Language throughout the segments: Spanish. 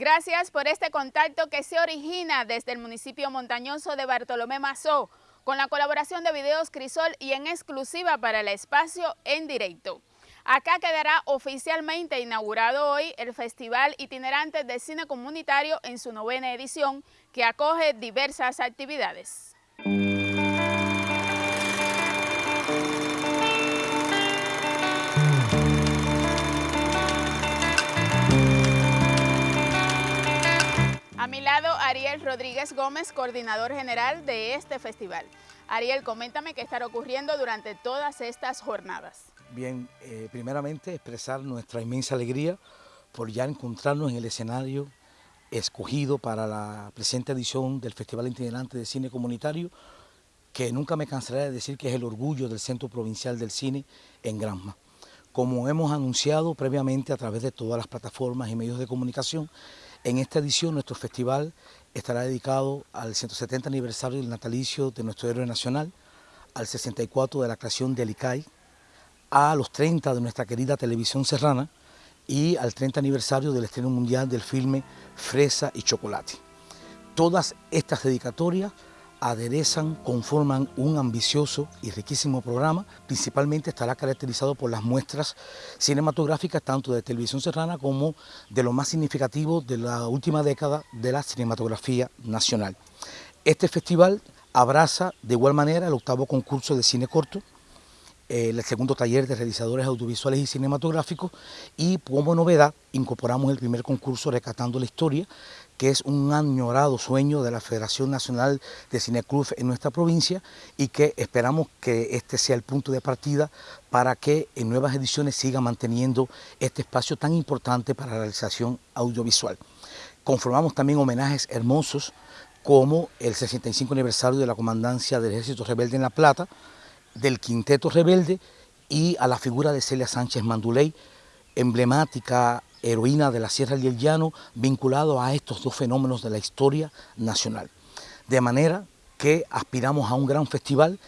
Gracias por este contacto que se origina desde el municipio montañoso de Bartolomé Mazó, con la colaboración de Videos Crisol y en exclusiva para el espacio en directo. Acá quedará oficialmente inaugurado hoy el Festival Itinerante de Cine Comunitario en su novena edición, que acoge diversas actividades. A mi lado, Ariel Rodríguez Gómez, coordinador general de este festival. Ariel, coméntame qué estará ocurriendo durante todas estas jornadas. Bien, eh, primeramente expresar nuestra inmensa alegría por ya encontrarnos en el escenario escogido para la presente edición del Festival Itinerante de Cine Comunitario, que nunca me cansaré de decir que es el orgullo del Centro Provincial del Cine en Granma. Como hemos anunciado previamente a través de todas las plataformas y medios de comunicación, en esta edición nuestro festival estará dedicado al 170 aniversario del natalicio de nuestro héroe nacional, al 64 de la creación del ICAI, a los 30 de nuestra querida televisión serrana y al 30 aniversario del estreno mundial del filme Fresa y Chocolate. Todas estas dedicatorias aderezan, conforman un ambicioso y riquísimo programa. Principalmente estará caracterizado por las muestras cinematográficas tanto de televisión serrana como de lo más significativo de la última década de la cinematografía nacional. Este festival abraza de igual manera el octavo concurso de cine corto, el segundo taller de realizadores audiovisuales y cinematográficos y como novedad incorporamos el primer concurso Recatando la Historia, que es un añorado sueño de la Federación Nacional de Cineclub en nuestra provincia y que esperamos que este sea el punto de partida para que en nuevas ediciones siga manteniendo este espacio tan importante para la realización audiovisual. Conformamos también homenajes hermosos como el 65 aniversario de la comandancia del Ejército Rebelde en La Plata, del Quinteto Rebelde y a la figura de Celia Sánchez Manduley, emblemática heroína de la Sierra y el Llano, vinculado a estos dos fenómenos de la historia nacional. De manera que aspiramos a un gran festival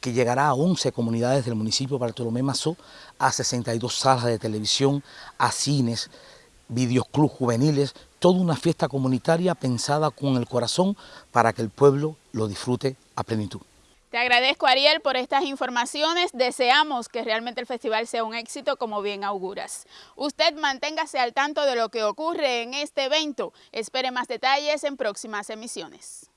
que llegará a 11 comunidades del municipio de Bartolomé Mazó, a 62 salas de televisión, a cines, videoclub juveniles, toda una fiesta comunitaria pensada con el corazón para que el pueblo lo disfrute a plenitud. Te agradezco, Ariel, por estas informaciones. Deseamos que realmente el festival sea un éxito, como bien auguras. Usted manténgase al tanto de lo que ocurre en este evento. Espere más detalles en próximas emisiones.